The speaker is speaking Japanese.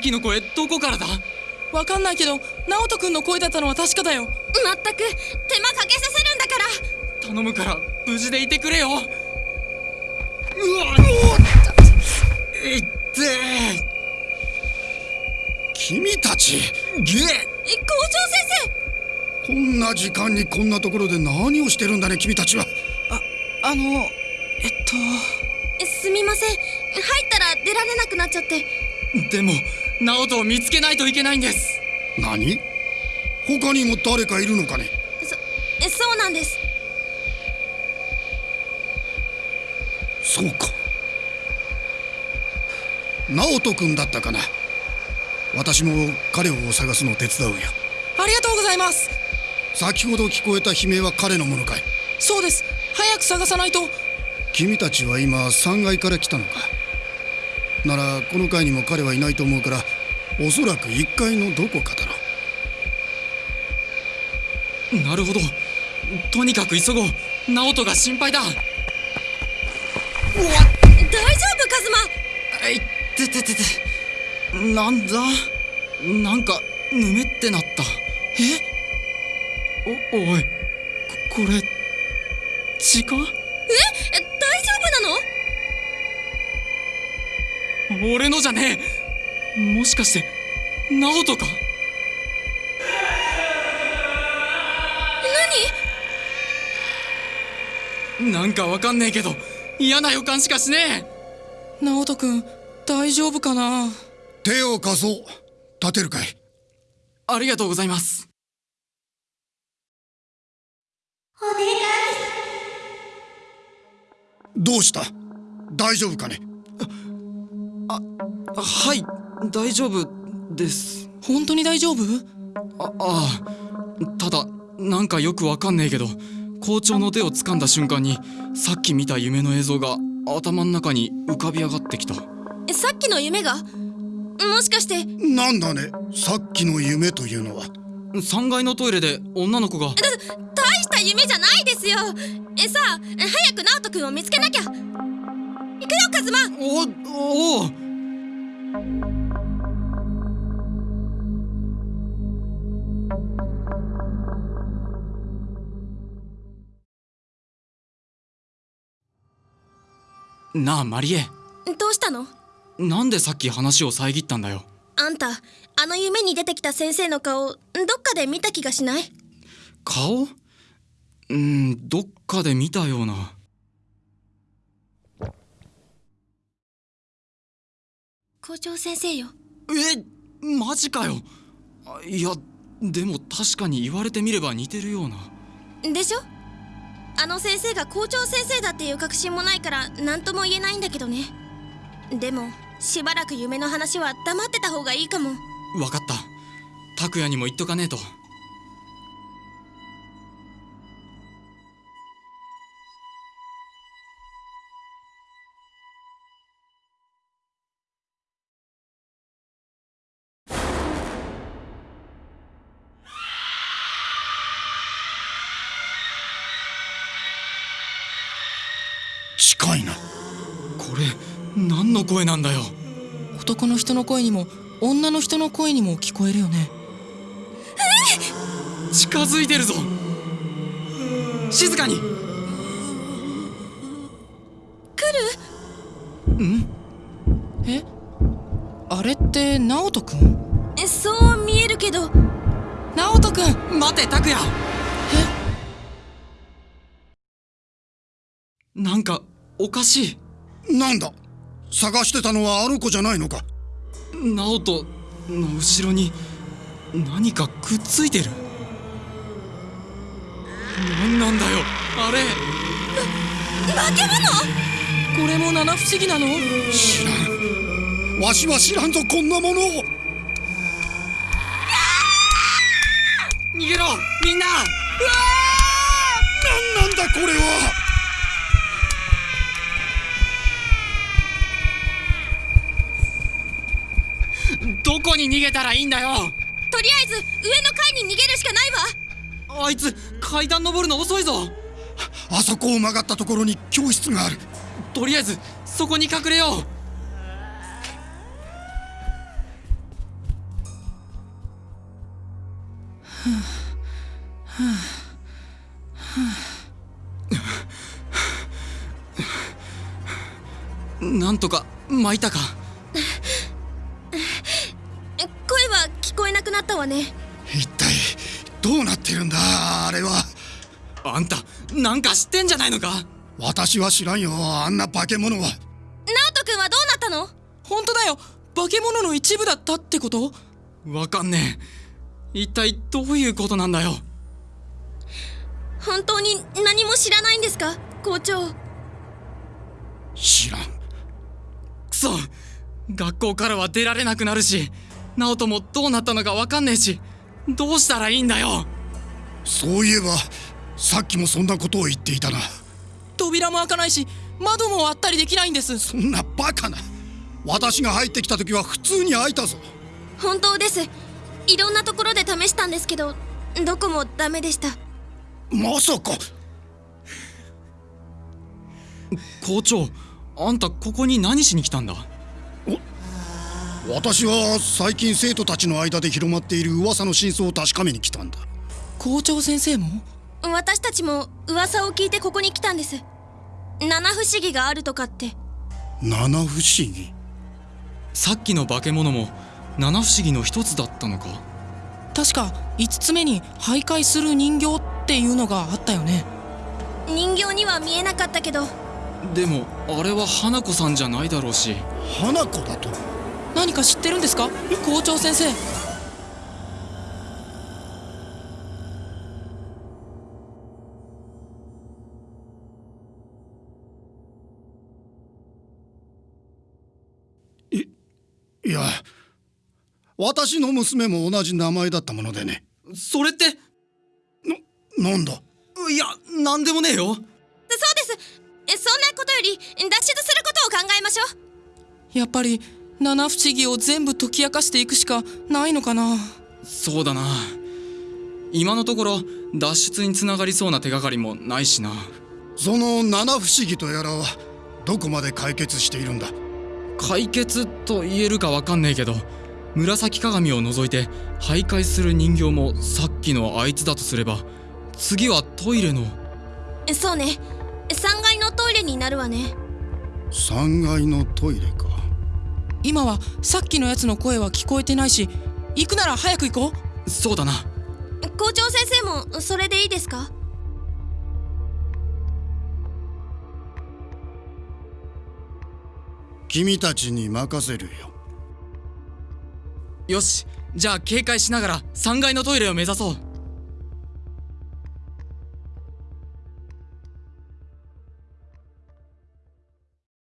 きの声どこからだ？わかんないけど直人君の声だったのは確かだよ。まったく手間かけさせるんだから。頼むから無事でいてくれよ。うわいっ！て君たちゲえ校長先こんな時間にこんなところで何をしてるんだね君たちはあのえっ！と生すみません入っ！たら出られなくなっ！ちゃっ！てでも直人を見つけないといけないんです。何？他にも誰かいるのかね？そえそうなんです。そうか。直人君だったかな？私も彼を探すのを手伝うよ。ありがとうございます。先ほど聞こえた悲鳴は彼のものかい？そうです。早く探さないと。君たちは今3階から来たのか？ならこの階にも彼はいないと思うからおそらく1階のどこかだろうなるほど。とにかく急ごう。直人が心配だ。大丈夫カズマ？いってててて。なんだ？なんかぬめってなった。え？おおいここれ血か？え大丈夫なの？俺のじゃねえ。もしかして直人か？なんかわかんねえけど嫌な予感しかしねえ。直人君大丈夫かな？手を貸そう。立てるかい。ありがとうございます。お願いどうした？大丈夫かね？はい大丈夫です。本当に大丈夫？あああただなんかよくわかんねえけど校長の手を掴んだ瞬間にさっき見た夢の映像が頭の中に浮かび上がってきた。えさっきの夢が？もしかして？なんだねさっきの夢というのは。3階のトイレで女の子が。大した夢じゃないですよ。えさあ早く直人君を見つけなきゃ行くよカズマ。おお。おなあマリエ。どうしたの？なんでさっき話を遮ったんだよ。あんたあの夢に出てきた先生の顔どっかで見た気がしない？顔？うんどっかで見たような校長先生よ。えマジかよ。あいやでも確かに言われてみれば似てるような。でしょ？あの先生が校長先生だっていう確信もないから何とも言えないんだけどね。でもしばらく夢の話は黙ってた方がいいかも。わかった。拓也にも言っとかねえと近いな。これ何の声なんだよ。男の人の声にも女の人の声にも聞こえるよね。近づいてるぞ。静かに。来る？ん？え？あれって直人君えそう見えるけど。直人君待て拓也。なんかおかしい。なんだ？探してたのはあの子じゃないのか？直人の後ろに何かくっついてる。何なんだよ。あれ。化け物これも七不思議なの？知らん。わしは知らんぞこんなものを。逃げろみんな。何なんだこれはどこに逃げたらいいんだよ？とりあえず上の階に逃げるしかないわ。あいつ階段登るの遅いぞ。あそこを曲がったところに教室がある。とりあえずそこに隠れよう。なんとか巻いたか？なったわね。一体どうなってるんだ？あれは。あんたなんか知ってんじゃないのか？私は知らんよ。あんな化け物は。直人君はどうなったの？本当だよ。化け物の一部だったってこと？わかんねえ。一体どういうことなんだよ？本当に何も知らないんですか？校長。知らん。くそ学校からは出られなくなるし直人もどうなったのかわかんねえしどうしたらいいんだよ。そういえばさっきもそんなことを言っていたな。扉も開かないし窓も割ったりできないんです。そんなバカな。私が入ってきた時は普通に開いたぞ。本当です。いろんなところで試したんですけどどこもダメでした。まさか。校長あんたここに何しに来たんだ？私は最近生徒たちの間で広まっている噂の真相を確かめに来たんだ。校長先生も？私たちも噂を聞いてここに来たんです。七不思議があるとかって。七不思議？さっきの化け物も七不思議の一つだったのか？確か5つ目に徘徊する人形っていうのがあったよね。人形には見えなかったけど。でもあれは花子さんじゃないだろうし。花子だと？何か知ってるんですか？校長先生。いや私の娘も同じ名前だったものでね。それって？なんだ？いやなんでもねえよ。そうです。えそんなことより脱出することを考えましょう。やっぱり七不思議を全部解き明かしていくしかないのかな？そうだな。今のところ脱出につながりそうな手がかりもないしな。その七不思議とやらはどこまで解決しているんだ？解決と言えるかわかんねえけど紫鏡を除いて徘徊する人形もさっきのあいつだとすれば次はトイレの。そうね。3階のトイレになるわね。3階のトイレか今はさっきのやつの声は聞こえてないし行くなら早く行こう。そうだな。校長先生もそれでいいですか？君たちに任せるよ。よし。じゃあ警戒しながら3階のトイレを目指そう